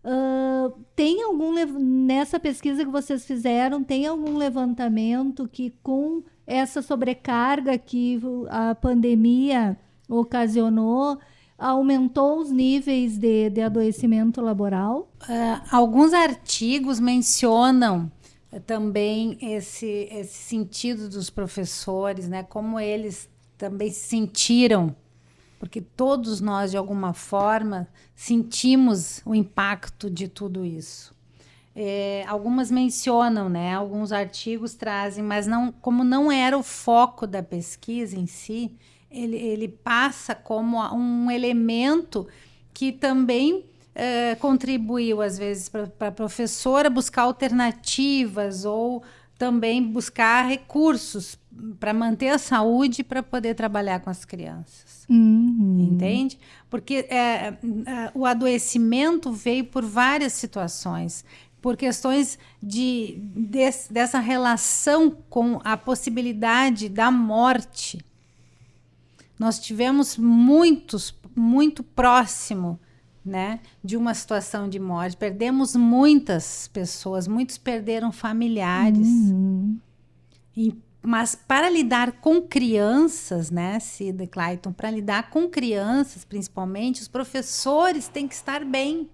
Uh, tem algum nessa pesquisa que vocês fizeram tem algum levantamento que com essa sobrecarga que a pandemia ocasionou aumentou os níveis de, de adoecimento laboral? Uh, alguns artigos mencionam também esse, esse sentido dos professores, né? Como eles também se sentiram porque todos nós, de alguma forma, sentimos o impacto de tudo isso. É, algumas mencionam, né? Alguns artigos trazem, mas não, como não era o foco da pesquisa em si, ele, ele passa como um elemento que também é, contribuiu, às vezes, para a professora buscar alternativas ou também buscar recursos para manter a saúde para poder trabalhar com as crianças. Uhum. Entende? Porque é, é, o adoecimento veio por várias situações. Por questões de, de, dessa relação com a possibilidade da morte. Nós tivemos muitos, muito próximo né, de uma situação de morte. Perdemos muitas pessoas, muitos perderam familiares. Uhum. E, mas para lidar com crianças, né, Cida Clayton, para lidar com crianças, principalmente, os professores têm que estar bem.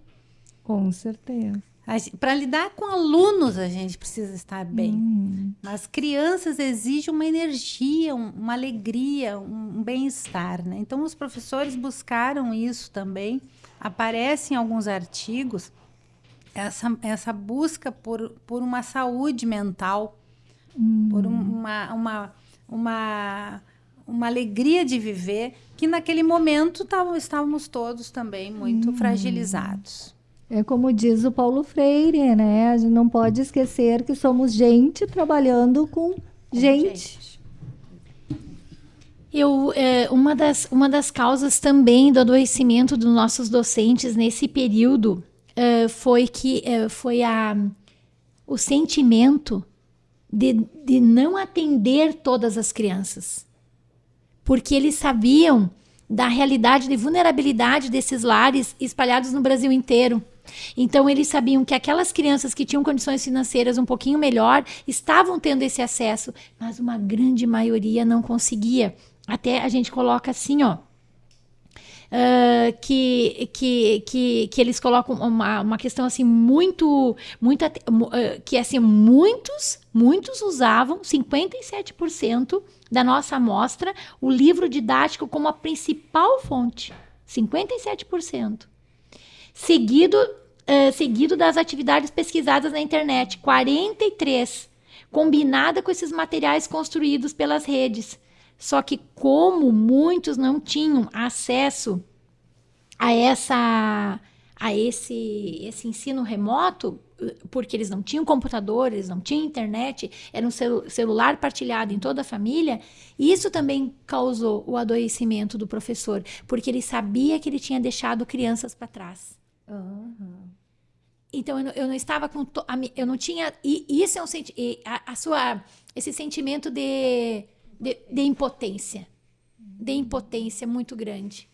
Com certeza. Para lidar com alunos, a gente precisa estar bem. Uhum. Mas crianças exigem uma energia, um, uma alegria, um, um bem-estar. Né? Então, os professores buscaram isso também aparece em alguns artigos essa, essa busca por, por uma saúde mental, hum. por uma, uma, uma, uma alegria de viver que naquele momento tavam, estávamos todos também muito hum. fragilizados. É como diz o Paulo Freire, né? A gente não pode esquecer que somos gente trabalhando com, com gente. gente. Eu, é, uma, das, uma das causas também do adoecimento dos nossos docentes nesse período é, foi que é, foi a, o sentimento de, de não atender todas as crianças. Porque eles sabiam da realidade de vulnerabilidade desses lares espalhados no Brasil inteiro. Então, eles sabiam que aquelas crianças que tinham condições financeiras um pouquinho melhor estavam tendo esse acesso, mas uma grande maioria não conseguia. Até a gente coloca assim, ó. Uh, que, que, que, que eles colocam uma, uma questão assim muito, muito uh, que assim muitos muitos usavam 57% da nossa amostra o livro didático como a principal fonte 57% seguido, uh, seguido das atividades pesquisadas na internet, 43, combinada com esses materiais construídos pelas redes. Só que como muitos não tinham acesso a essa a esse esse ensino remoto, porque eles não tinham computador, eles não tinham internet, era um celu celular partilhado em toda a família, isso também causou o adoecimento do professor, porque ele sabia que ele tinha deixado crianças para trás. Uhum. Então eu não, eu não estava com eu não tinha e isso é um a, a sua esse sentimento de, de, de impotência, de impotência muito grande.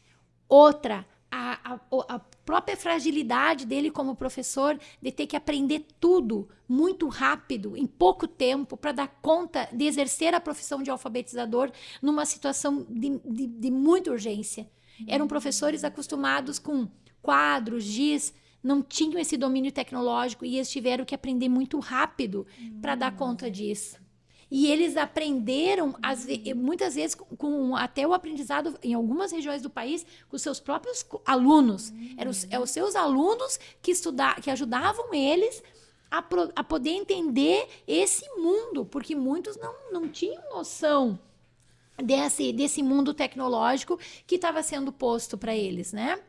Outra a, a, a, própria fragilidade dele como professor de ter que aprender tudo muito rápido, em pouco tempo, para dar conta de exercer a profissão de alfabetizador numa situação de, de, de muita urgência. Eram professores acostumados com quadros, giz, não tinham esse domínio tecnológico e eles tiveram que aprender muito rápido para dar conta disso. E eles aprenderam, as, muitas vezes, com até o aprendizado em algumas regiões do país, com seus próprios alunos. Eram os, é os seus alunos que, estudar, que ajudavam eles a, pro, a poder entender esse mundo, porque muitos não, não tinham noção desse, desse mundo tecnológico que estava sendo posto para eles, né?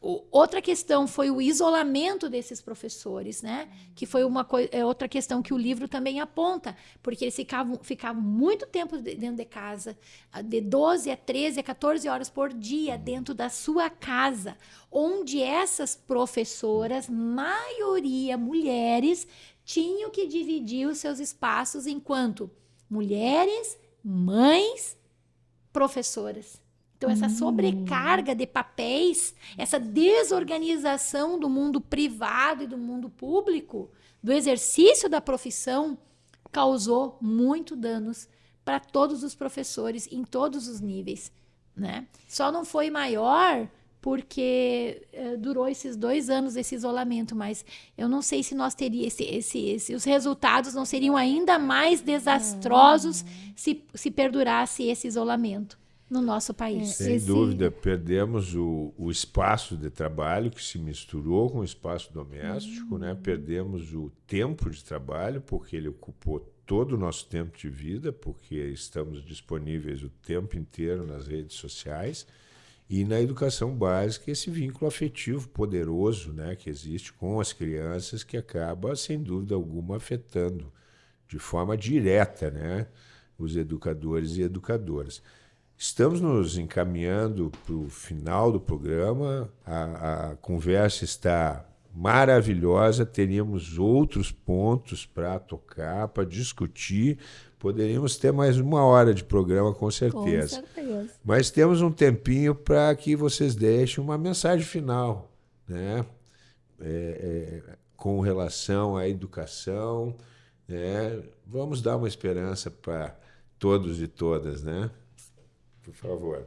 Outra questão foi o isolamento desses professores, né? Que foi uma é outra questão que o livro também aponta, porque eles ficavam, ficavam muito tempo dentro de casa, de 12 a 13 a 14 horas por dia dentro da sua casa, onde essas professoras, maioria mulheres, tinham que dividir os seus espaços enquanto mulheres, mães, professoras. Então, essa sobrecarga de papéis, essa desorganização do mundo privado e do mundo público, do exercício da profissão, causou muito danos para todos os professores em todos os níveis. Né? Só não foi maior porque eh, durou esses dois anos esse isolamento, mas eu não sei se nós teríamos esse, esse, esse, os resultados não seriam ainda mais desastrosos se, se perdurasse esse isolamento no nosso país. Sem Esse... dúvida, perdemos o, o espaço de trabalho que se misturou com o espaço doméstico, uhum. né? perdemos o tempo de trabalho, porque ele ocupou todo o nosso tempo de vida, porque estamos disponíveis o tempo inteiro nas redes sociais. E na educação básica, esse vínculo afetivo poderoso né, que existe com as crianças, que acaba, sem dúvida alguma, afetando de forma direta né, os educadores e educadoras. Estamos nos encaminhando para o final do programa. A, a, conversa está maravilhosa. Teríamos outros pontos para tocar, para discutir. Poderíamos ter mais uma hora de programa, com certeza. Com certeza. Mas temos um tempinho para que vocês deixem uma mensagem final, né? É, é, com relação à educação. Né? Vamos dar uma esperança para todos e todas, né? Por favor.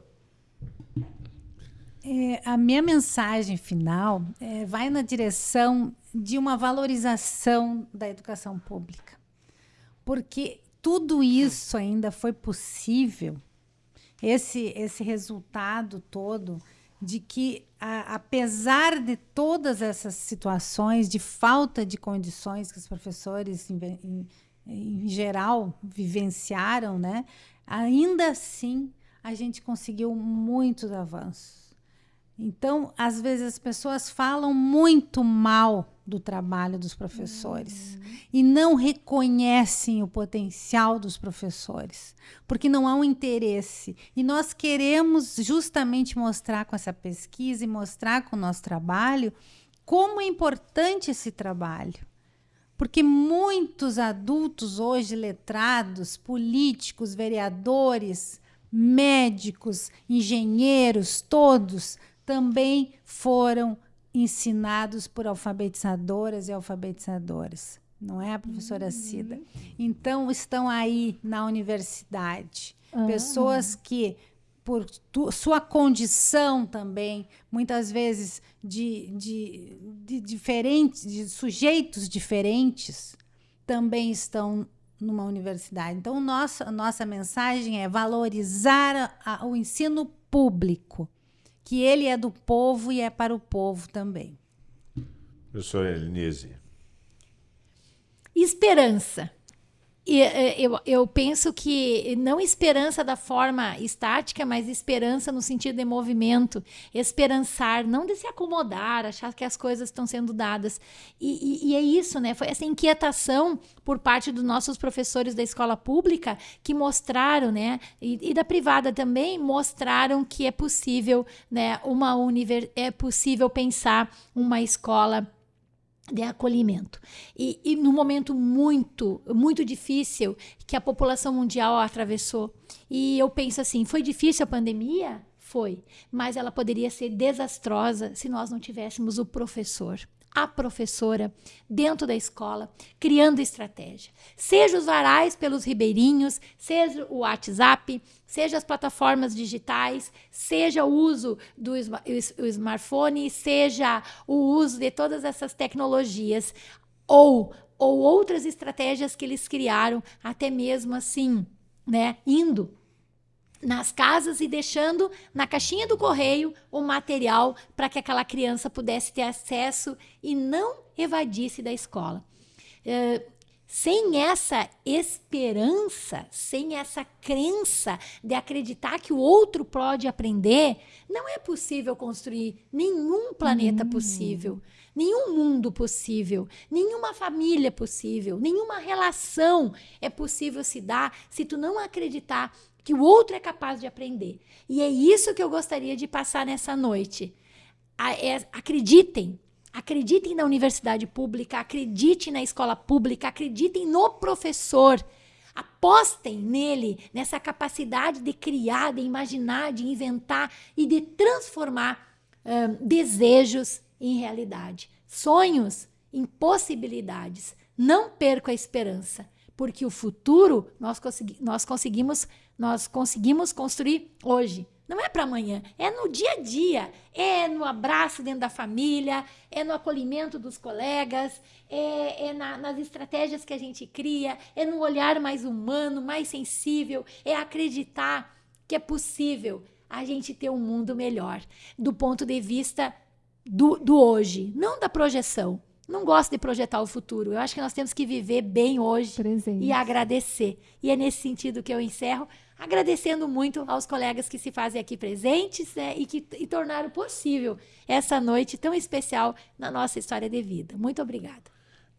É, a minha mensagem final é, vai na direção de uma valorização da educação pública. Porque tudo isso ainda foi possível, esse, esse resultado todo, de que, a, apesar de todas essas situações de falta de condições que os professores, em, em, em geral, vivenciaram, né? ainda assim a gente conseguiu muitos avanços. Então, às vezes as pessoas falam muito mal do trabalho dos professores uhum. e não reconhecem o potencial dos professores, porque não há um interesse. E nós queremos justamente mostrar com essa pesquisa e mostrar com o nosso trabalho como é importante esse trabalho. Porque muitos adultos hoje letrados, políticos, vereadores, médicos, engenheiros, todos também foram ensinados por alfabetizadoras e alfabetizadores. Não é, professora uhum. Cida? Então, estão aí na universidade. Uhum. Pessoas que, por tu, sua condição também, muitas vezes de, de, de diferentes, de sujeitos diferentes, também estão numa universidade. Então, nossa, a nossa mensagem é valorizar a, o ensino público que ele é do povo e é para o povo também. Professora Elinise. Esperança. E, é, eu, eu penso que não esperança da forma estática, mas esperança no sentido de movimento, esperançar, não de se acomodar, achar que as coisas estão sendo dadas. E, e, e é isso, né? Foi essa inquietação por parte dos nossos professores da escola pública que mostraram, né? E, e da privada também mostraram que é possível, né? Uma univers é possível pensar uma escola de acolhimento. E, e num momento muito, muito difícil que a população mundial atravessou. E eu penso assim: foi difícil a pandemia? Foi. Mas ela poderia ser desastrosa se nós não tivéssemos o professor a professora dentro da escola, criando estratégia. Seja os varais pelos ribeirinhos, seja o WhatsApp, seja as plataformas digitais, seja o uso do smartphone, seja o uso de todas essas tecnologias, ou, ou outras estratégias que eles criaram, até mesmo assim, né, indo nas casas e deixando na caixinha do correio o material para que aquela criança pudesse ter acesso e não evadisse da escola. É, sem essa esperança, sem essa crença de acreditar que o outro pode aprender, não é possível construir nenhum planeta hum. possível, nenhum mundo possível, nenhuma família possível, nenhuma relação é possível se dar se tu não acreditar que o outro é capaz de aprender. E é isso que eu gostaria de passar nessa noite. É, acreditem, acreditem na universidade pública, acreditem na escola pública, acreditem no professor. Apostem nele, nessa capacidade de criar, de imaginar, de inventar e de transformar desejos em realidade, sonhos em possibilidades. Não perca a esperança, porque o futuro nós, consegui nós conseguimos nós conseguimos construir hoje. Não é para amanhã, é no dia a dia, é no abraço dentro da família, é no acolhimento dos colegas, é, é na, nas estratégias que a gente cria, é no olhar mais humano, mais sensível, é acreditar que é possível a gente ter um mundo melhor do ponto de vista do, do hoje, não da projeção. Não gosto de projetar o futuro. Eu acho que nós temos que viver bem hoje Presente. e agradecer. E é nesse sentido que eu encerro agradecendo muito aos colegas que se fazem aqui presentes né, e que e tornaram possível essa noite tão especial na nossa história de vida. Muito obrigada.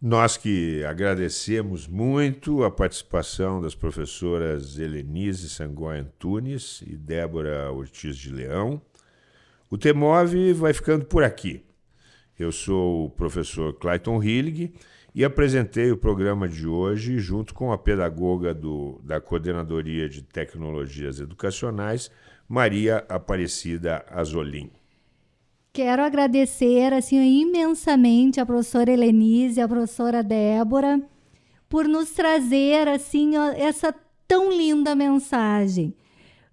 Nós que agradecemos muito a participação das professoras Helenise Sangoy Antunes e Débora Ortiz de Leão. O TEMOV vai ficando por aqui. Eu sou o professor Clayton Hillig e apresentei o programa de hoje junto com a pedagoga do, da Coordenadoria de Tecnologias Educacionais, Maria Aparecida Azolim. Quero agradecer assim imensamente a professora Helenise, a professora Débora, por nos trazer assim essa tão linda mensagem.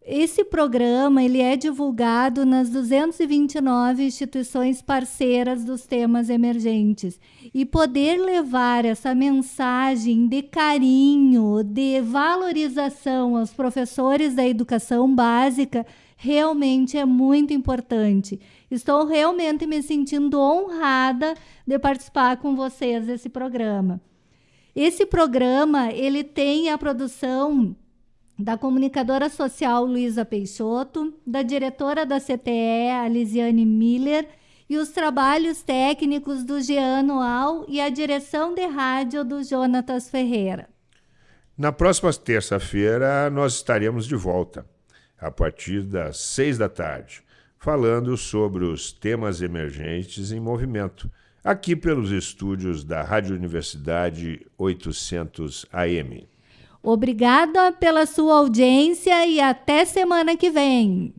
Esse programa ele é divulgado nas 229 instituições parceiras dos temas emergentes. E poder levar essa mensagem de carinho, de valorização aos professores da educação básica realmente é muito importante. Estou realmente me sentindo honrada de participar com vocês desse programa. Esse programa ele tem a produção da comunicadora social Luísa Peixoto, da diretora da CTE, Alisiane Miller, e os trabalhos técnicos do Jean Noal e a direção de rádio do Jonatas Ferreira. Na próxima terça-feira, nós estaremos de volta, a partir das seis da tarde, falando sobre os temas emergentes em movimento, aqui pelos estúdios da Rádio Universidade 800 AM. Obrigada pela sua audiência e até semana que vem.